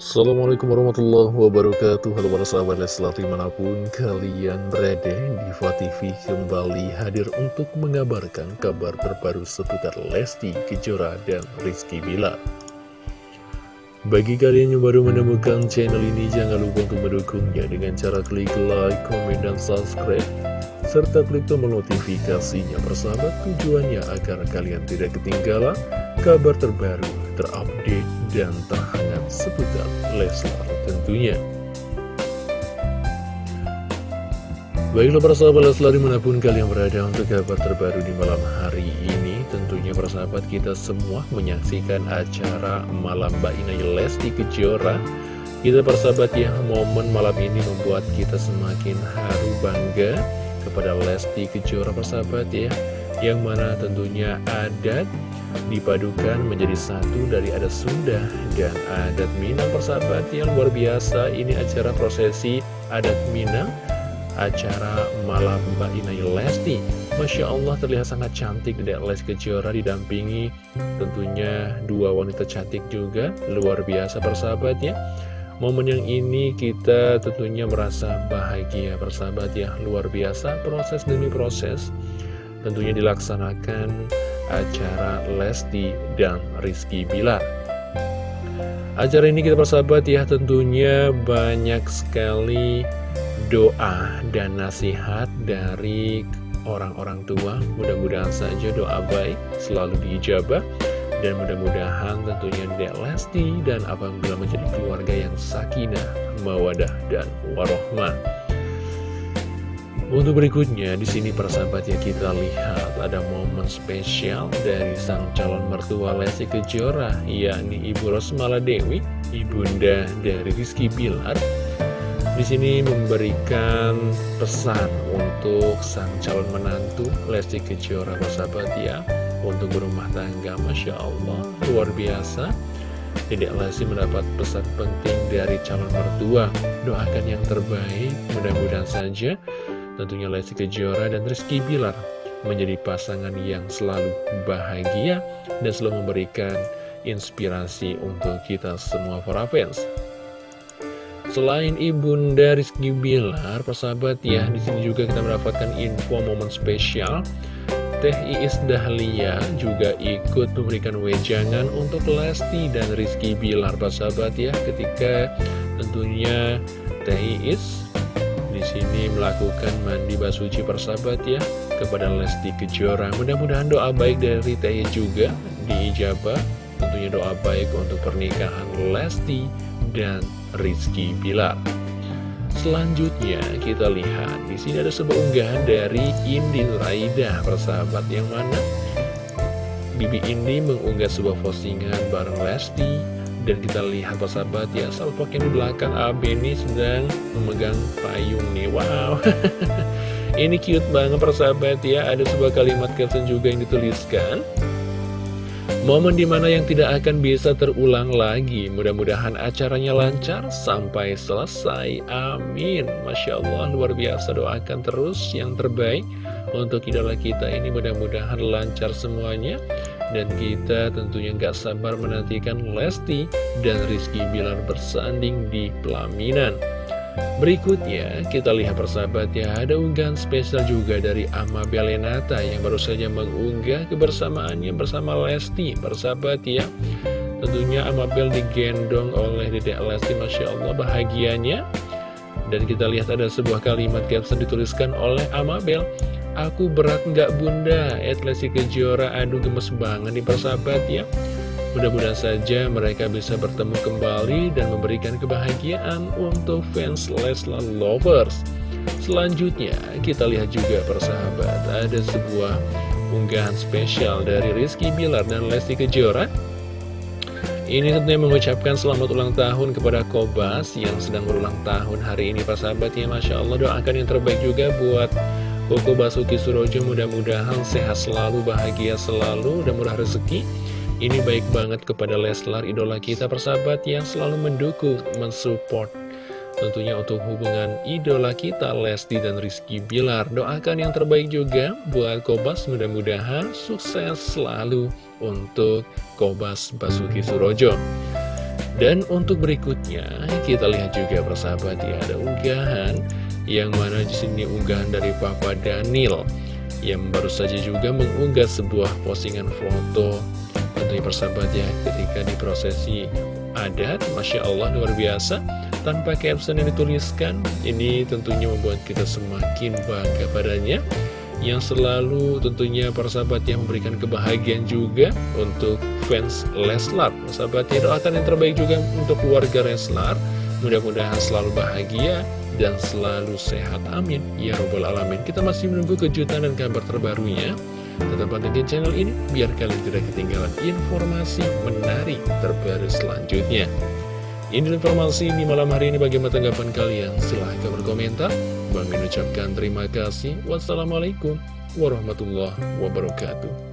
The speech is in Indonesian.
Assalamualaikum warahmatullahi wabarakatuh. Halo para sahabat Leslar di mana pun kalian berada Diva TV kembali hadir untuk mengabarkan kabar terbaru seputar Lesti Kejora dan Rizky Bilar. Bagi kalian yang baru menemukan channel ini jangan lupa untuk mendukungnya dengan cara klik like, komen, dan subscribe serta klik tombol notifikasinya persahabat tujuannya agar kalian tidak ketinggalan kabar terbaru, terupdate, dan terhangat seputar Leslar tentunya. Baiklah para sahabat Leslar di mana pun kalian berada untuk kabar terbaru di malam hari ini Tentunya para sahabat kita semua menyaksikan acara Malam Mbak Inai Lesti Kejora Kita para sahabat ya momen malam ini membuat kita semakin haru bangga kepada Lesti Kejora para sahabat ya Yang mana tentunya adat dipadukan menjadi satu dari adat Sunda dan adat Minang. Persahabat yang luar biasa ini acara prosesi adat Minang acara malam Mbak Inai Lesti. Masya Allah terlihat sangat cantik Dedek Lesti Kejora didampingi. Tentunya dua wanita cantik juga luar biasa persahabat ya. Momen yang ini kita tentunya merasa bahagia persahabat ya. Luar biasa proses demi proses Tentunya dilaksanakan acara Lesti dan Rizky Bilar. Acara ini kita persahabat ya tentunya banyak sekali doa dan nasihat dari orang-orang tua. Mudah-mudahan saja doa baik selalu diijabah Dan mudah-mudahan tentunya Dek Lesti dan Abang Bila menjadi keluarga yang sakinah, mawadah, dan warohmah untuk berikutnya, di sini persahabat ya kita lihat ada momen spesial dari sang calon mertua Lesti Kejora, yakni Ibu Rosmala Dewi, ibunda dari Rizky Bilar. Di sini memberikan pesan untuk sang calon menantu Lesti Kejora, persahabat ya, untuk berumah tangga, masya Allah, luar biasa. Dedek Lesti mendapat pesan penting dari calon mertua Doakan yang terbaik Mudah-mudahan saja Tentunya Lesti Kejora dan Rizky Bilar menjadi pasangan yang selalu bahagia dan selalu memberikan inspirasi untuk kita semua para fans. Selain ibunda Rizky Bilar, persahabat ya, di sini juga kita mendapatkan info momen spesial. Teh Iis Dahlia juga ikut memberikan wejangan untuk Lesti dan Rizky Bilar, persahabat ya, ketika tentunya Teh Iis sini melakukan mandi basuci persahabat ya kepada Lesti Kejora. Mudah-mudahan doa baik dari Teh juga diijabah. Tentunya doa baik untuk pernikahan Lesti dan Rizky Bilar. Selanjutnya kita lihat di sini ada sebuah unggahan dari Indi Raida persahabat yang mana Bibi Indi mengunggah sebuah postingan bareng Lesti dan kita lihat persahabat ya Salpok yang di belakang. AB ini sedang memegang payung nih. Wow. Ini cute banget persahabat ya. Ada sebuah kalimat caption juga yang dituliskan. Momen di mana yang tidak akan bisa terulang lagi. Mudah-mudahan acaranya lancar sampai selesai. Amin. Masya Allah luar biasa. Doakan terus yang terbaik Untuk idola kita ini. Mudah-mudahan lancar semuanya dan kita tentunya nggak sabar menantikan Lesti dan Rizky Bilar bersanding di pelaminan. Berikutnya, kita lihat persahabat ya, ada unggahan spesial juga dari Ama Belenata yang baru saja mengunggah kebersamaannya bersama Lesti, persahabat ya. Tentunya Amabel digendong oleh Dedek Lesti, Masya Allah bahagianya. Dan kita lihat ada sebuah kalimat caption dituliskan oleh Amabel. Aku berat nggak bunda? Etlesi Kejora aduh gemes banget nih persahabat ya. Mudah-mudahan saja mereka bisa bertemu kembali dan memberikan kebahagiaan untuk fans Leslar Lovers. Selanjutnya kita lihat juga persahabat Ada sebuah unggahan spesial dari Rizky Bilar dan Lesti Kejora. Ini tentunya mengucapkan selamat ulang tahun kepada Kobas yang sedang berulang tahun hari ini persahabat ya. Masya Allah doakan yang terbaik juga buat Koko Basuki Surojo mudah-mudahan sehat selalu, bahagia selalu, dan murah rezeki. Ini baik banget kepada Leslar, idola kita persahabat yang selalu mendukung, mensupport. Tentunya untuk hubungan idola kita, Lesti dan Rizky Bilar. Doakan yang terbaik juga buat Kobas, mudah-mudahan sukses selalu untuk Kobas Basuki Surojo. Dan untuk berikutnya, kita lihat juga persahabat ya, ada unggahan yang mana di sini unggahan dari Papa Daniel yang baru saja juga mengunggah sebuah postingan foto. Tentunya persahabat ya ketika di prosesi adat Masya Allah luar biasa. Tanpa caption yang dituliskan ini tentunya membuat kita semakin bangga padanya. Yang selalu tentunya persahabat yang memberikan kebahagiaan juga untuk fans Leslar. Persahabat ya doakan yang terbaik juga untuk keluarga Leslar. Mudah-mudahan selalu bahagia dan selalu sehat. Amin. Ya robbal alamin. Kita masih menunggu kejutan dan kabar terbarunya. Tetap pantengin channel ini biar kalian tidak ketinggalan informasi menarik terbaru selanjutnya. Ini informasi di malam hari ini bagaimana tanggapan kalian? Silahkan berkomentar. Bang ucapkan terima kasih. Wassalamualaikum warahmatullahi wabarakatuh